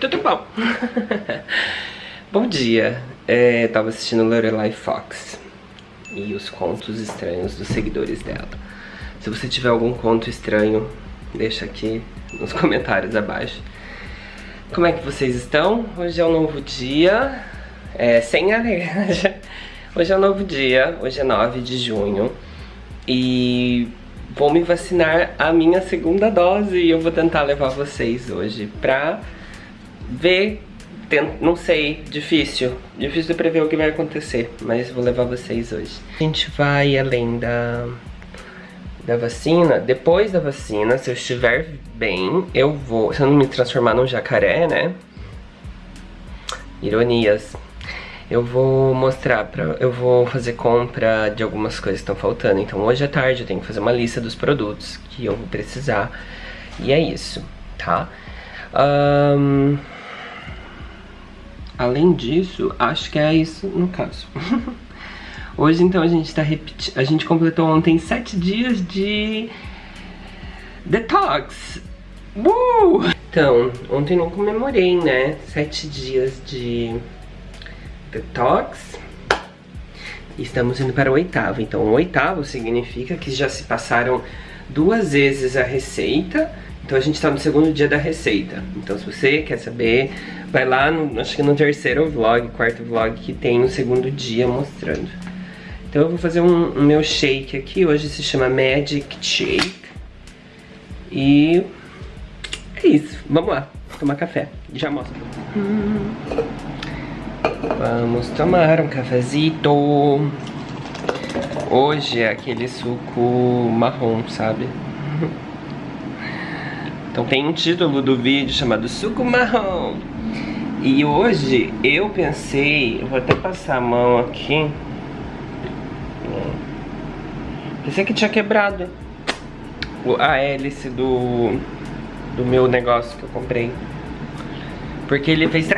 Tudo bom? bom dia. É, tava assistindo Lorelai Fox e os contos estranhos dos seguidores dela. Se você tiver algum conto estranho, deixa aqui nos comentários abaixo. Como é que vocês estão? Hoje é um novo dia, é, sem alerta. Hoje é um novo dia, hoje é 9 de junho e vou me vacinar a minha segunda dose e eu vou tentar levar vocês hoje pra ver, não sei, difícil. Difícil de prever o que vai acontecer, mas vou levar vocês hoje. A gente vai além da, da vacina. Depois da vacina, se eu estiver bem, eu vou... Se eu não me transformar num jacaré, né? Ironias. Eu vou mostrar pra... Eu vou fazer compra de algumas coisas que estão faltando. Então hoje à tarde eu tenho que fazer uma lista dos produtos que eu vou precisar. E é isso, tá? Um... Além disso, acho que é isso no caso. Hoje então a gente tá repetindo. A gente completou ontem sete dias de detox. Uh! Então, ontem não comemorei, né? Sete dias de detox. Estamos indo para o oitavo. Então, o oitavo significa que já se passaram duas vezes a receita então a gente está no segundo dia da receita. Então se você quer saber, vai lá, no, acho que no terceiro vlog, quarto vlog, que tem o segundo dia mostrando. Então eu vou fazer um, um meu shake aqui, hoje se chama Magic Shake. E é isso, vamos lá, tomar café, já mostro. Vamos tomar um cafezito. Hoje é aquele suco marrom, sabe? Então tem um título do vídeo chamado Suco Marrom. E hoje eu pensei, eu vou até passar a mão aqui. Pensei que tinha quebrado a hélice do, do meu negócio que eu comprei. Porque ele fez...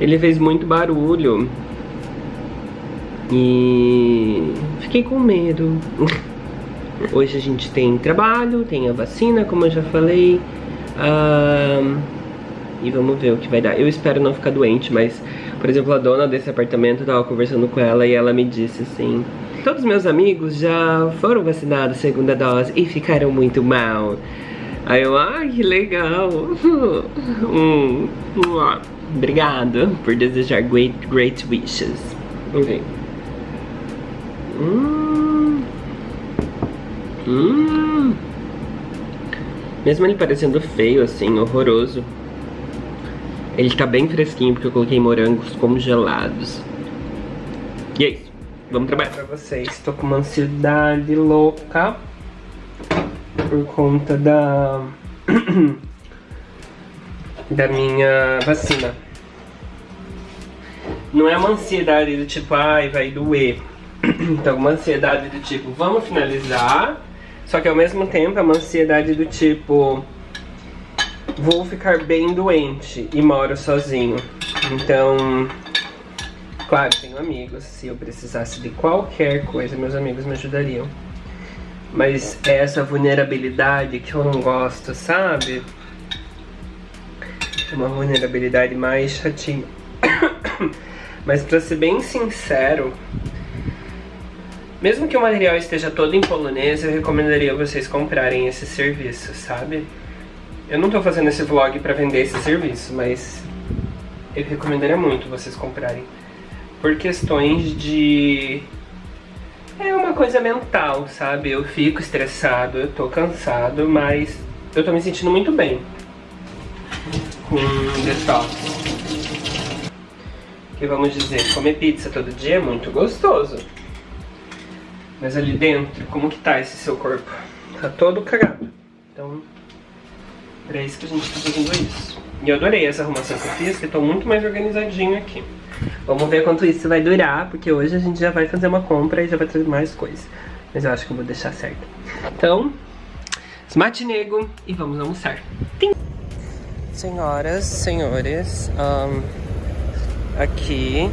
Ele fez muito barulho. E fiquei com medo. Hoje a gente tem trabalho, tem a vacina, como eu já falei. Um, e vamos ver o que vai dar. Eu espero não ficar doente, mas, por exemplo, a dona desse apartamento, eu tava conversando com ela e ela me disse assim... Todos meus amigos já foram vacinados segunda dose e ficaram muito mal. Aí eu, ai, ah, que legal. hum, obrigado por desejar great, great wishes. Ver. Hum. Hum. Mesmo ele parecendo feio, assim, horroroso. Ele tá bem fresquinho porque eu coloquei morangos congelados. E é isso. Vamos trabalhar pra vocês. Tô com uma ansiedade louca. Por conta da... da minha vacina. Não é uma ansiedade do tipo, ai, vai doer. Então, uma ansiedade do tipo, vamos finalizar só que ao mesmo tempo é uma ansiedade do tipo... Vou ficar bem doente e moro sozinho. Então... Claro, tenho amigos. Se eu precisasse de qualquer coisa, meus amigos me ajudariam. Mas é essa vulnerabilidade que eu não gosto, sabe? É uma vulnerabilidade mais chatinha. Mas pra ser bem sincero, mesmo que o material esteja todo em polonês, eu recomendaria vocês comprarem esse serviço, sabe? Eu não tô fazendo esse vlog pra vender esse serviço, mas eu recomendaria muito vocês comprarem. Por questões de... É uma coisa mental, sabe? Eu fico estressado, eu tô cansado, mas eu tô me sentindo muito bem com detox. Que vamos dizer, comer pizza todo dia é muito gostoso. Mas ali dentro, como que tá esse seu corpo? Tá todo cagado. Então, é isso que a gente tá fazendo isso. E eu adorei essa arrumação que eu fiz, que eu tô muito mais organizadinho aqui. Vamos ver quanto isso vai durar, porque hoje a gente já vai fazer uma compra e já vai trazer mais coisas. Mas eu acho que eu vou deixar certo. Então, smart nego e vamos almoçar. Tim. Senhoras, senhores, um, aqui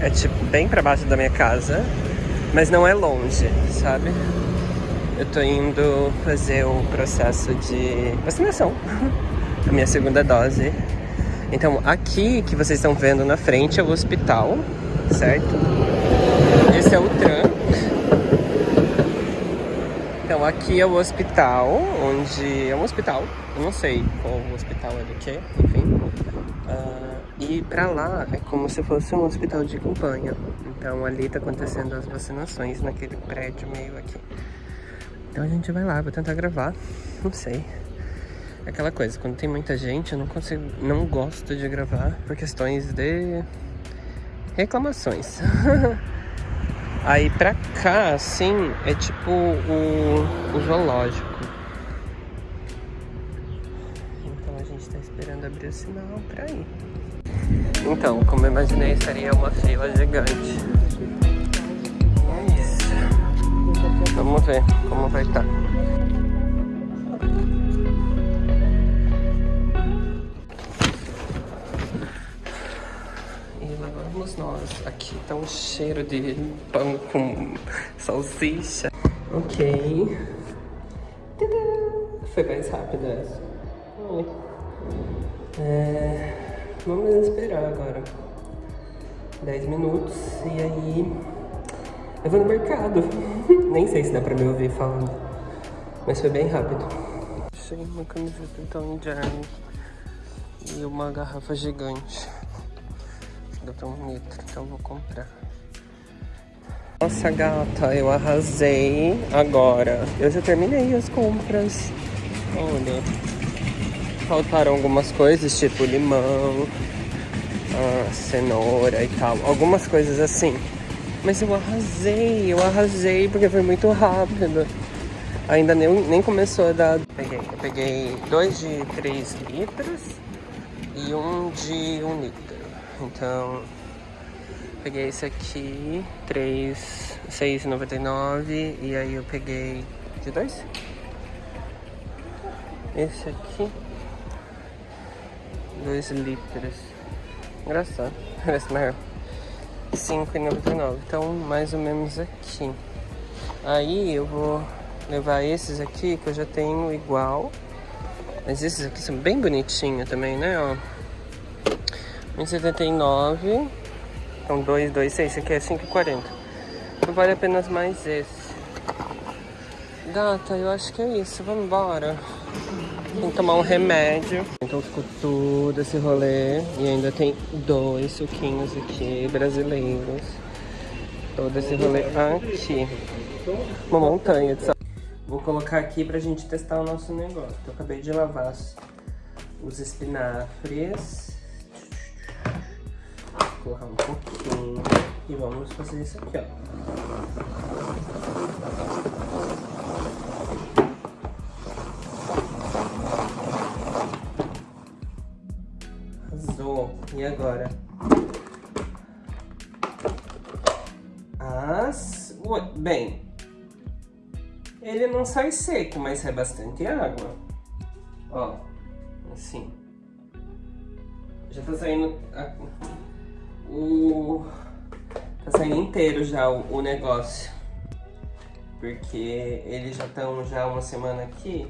é tipo bem pra baixo da minha casa mas não é longe, sabe? Eu tô indo fazer o processo de vacinação a minha segunda dose. Então, aqui que vocês estão vendo na frente é o hospital, certo? Esse é o tram. Então, aqui é o hospital, onde... É um hospital, eu não sei qual hospital é do que, e pra lá é como se fosse um hospital de campanha. Então, ali tá acontecendo as vacinações naquele prédio meio aqui. Então a gente vai lá, vou tentar gravar, não sei. Aquela coisa, quando tem muita gente, eu não consigo, não gosto de gravar por questões de reclamações. Aí pra cá, assim, é tipo o, o zoológico. Então a gente tá esperando abrir o sinal pra ir. Então, como eu imaginei, seria uma fila gigante. Vamos ver como vai estar. Tá. E vamos nós. Aqui tá um cheiro de pão com salsicha. Ok. Foi mais rápido essa. É, vamos esperar agora. 10 minutos e aí eu vou no mercado. Nem sei se dá pra me ouvir falando. Mas foi bem rápido. Cheguei uma camiseta então de arma e uma garrafa gigante. Dá um litro, então vou comprar. Nossa gata, eu arrasei agora. Eu já terminei as compras. Olha. Faltaram algumas coisas, tipo limão, cenoura e tal. Algumas coisas assim. Mas eu arrasei, eu arrasei porque foi muito rápido. Ainda nem, nem começou a dar. Peguei, eu peguei dois de 3 litros e um de 1 um litro. Então, peguei esse aqui, 3, 6,99 e aí eu peguei de dois. Esse aqui, 2 litros. Engraçado, parece maior. 5,99. Então, mais ou menos aqui. Aí eu vou levar esses aqui que eu já tenho igual. Mas esses aqui são bem bonitinhos também, né? Ó. 1,79. Então, 2, 2, 6. Esse aqui é 5,40. Então, vale apenas mais esse. Gata, eu acho que é isso. Vamos embora. Tem que tomar um remédio. Então ficou todo esse rolê. E ainda tem dois suquinhos aqui brasileiros. Todo esse rolê aqui. Uma montanha de sal. Vou colocar aqui pra gente testar o nosso negócio. Eu acabei de lavar os espinafres. Vou colocar um pouquinho. E vamos fazer isso aqui, ó. E agora? As... Bem, ele não sai seco, mas sai bastante água. Ó, assim. Já tá saindo... O... Tá saindo inteiro já o, o negócio. Porque eles já estão já uma semana aqui.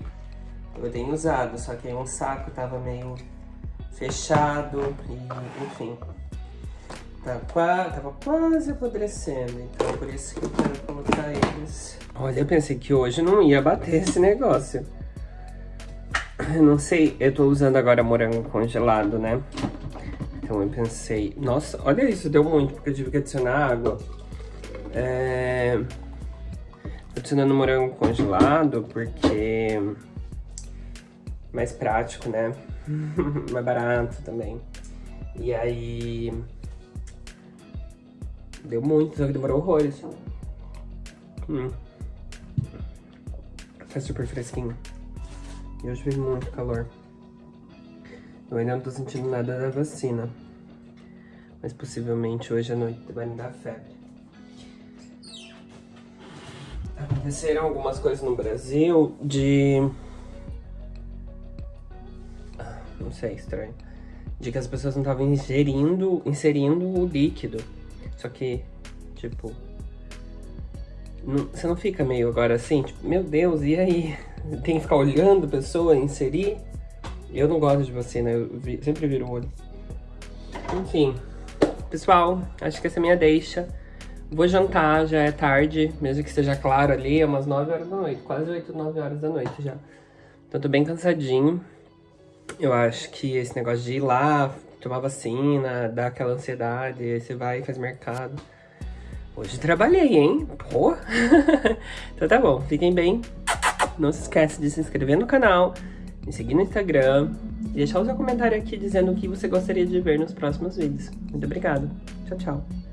Eu tenho usado, só que aí um saco tava meio fechado e enfim. Tá tava quase apodrecendo, então por isso que eu quero colocar eles. Olha, eu pensei que hoje não ia bater esse negócio. Eu não sei, eu tô usando agora morango congelado, né? Então eu pensei, nossa, olha isso, deu muito, porque eu tive que adicionar água. É... Tô adicionando morango congelado porque... Mais prático, né? mais barato também. E aí... Deu muito, só que demorou horrores. Hum. Tá super fresquinho. E hoje fez muito calor. Eu ainda não tô sentindo nada da vacina. Mas possivelmente hoje à noite vai me dar febre. Aconteceram algumas coisas no Brasil de não sei, estranho. De que as pessoas não estavam ingerindo, inserindo o líquido. Só que, tipo... Não, você não fica meio agora assim, tipo, meu Deus, e aí? Tem que ficar olhando a pessoa inserir? Eu não gosto de vacina, eu vi, sempre viro o olho. Enfim, pessoal, acho que essa é minha deixa. Vou jantar, já é tarde, mesmo que seja claro ali, é umas 9 horas da noite, quase 8, 9 horas da noite já. Então tô bem cansadinho. Eu acho que esse negócio de ir lá, tomar vacina, dar aquela ansiedade, aí você vai e faz mercado. Hoje trabalhei, hein? Pô! então tá bom, fiquem bem. Não se esqueça de se inscrever no canal, me seguir no Instagram e deixar o seu comentário aqui dizendo o que você gostaria de ver nos próximos vídeos. Muito obrigada. Tchau, tchau.